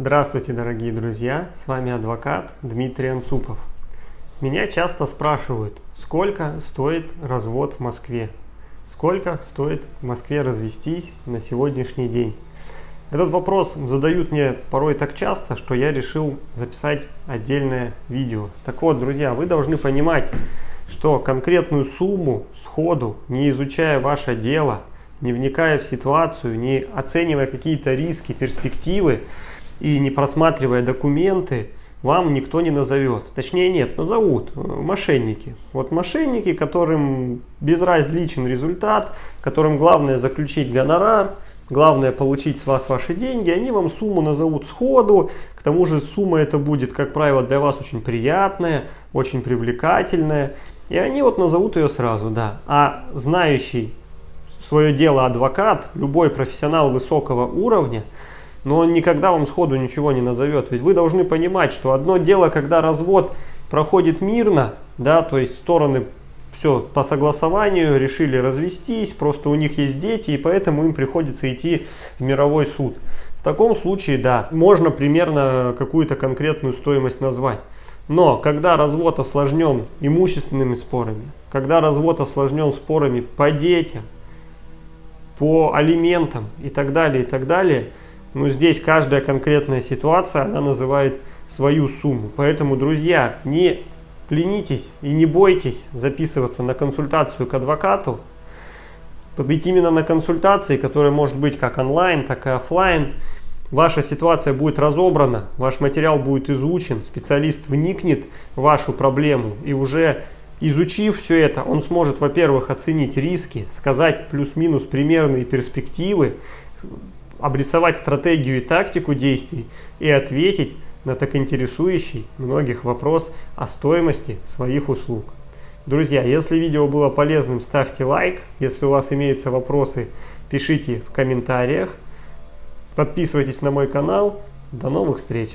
Здравствуйте, дорогие друзья! С вами адвокат Дмитрий Анцупов. Меня часто спрашивают, сколько стоит развод в Москве? Сколько стоит в Москве развестись на сегодняшний день? Этот вопрос задают мне порой так часто, что я решил записать отдельное видео. Так вот, друзья, вы должны понимать, что конкретную сумму сходу, не изучая ваше дело, не вникая в ситуацию, не оценивая какие-то риски, перспективы, и не просматривая документы, вам никто не назовет. Точнее нет, назовут э, мошенники. Вот мошенники, которым безразличен результат, которым главное заключить гонорар, главное получить с вас ваши деньги, они вам сумму назовут сходу, к тому же сумма это будет, как правило, для вас очень приятная, очень привлекательная, и они вот назовут ее сразу, да. А знающий свое дело адвокат, любой профессионал высокого уровня, но он никогда вам сходу ничего не назовет. Ведь вы должны понимать, что одно дело, когда развод проходит мирно, да, то есть стороны все по согласованию решили развестись, просто у них есть дети, и поэтому им приходится идти в мировой суд. В таком случае, да, можно примерно какую-то конкретную стоимость назвать. Но когда развод осложнен имущественными спорами, когда развод осложнен спорами по детям, по алиментам и так далее, и так далее, но здесь каждая конкретная ситуация, она называет свою сумму. Поэтому, друзья, не ленитесь и не бойтесь записываться на консультацию к адвокату. Ведь именно на консультации, которая может быть как онлайн, так и офлайн, ваша ситуация будет разобрана, ваш материал будет изучен, специалист вникнет в вашу проблему и уже изучив все это, он сможет, во-первых, оценить риски, сказать плюс-минус примерные перспективы, обрисовать стратегию и тактику действий и ответить на так интересующий многих вопрос о стоимости своих услуг. Друзья, если видео было полезным, ставьте лайк. Если у вас имеются вопросы, пишите в комментариях. Подписывайтесь на мой канал. До новых встреч!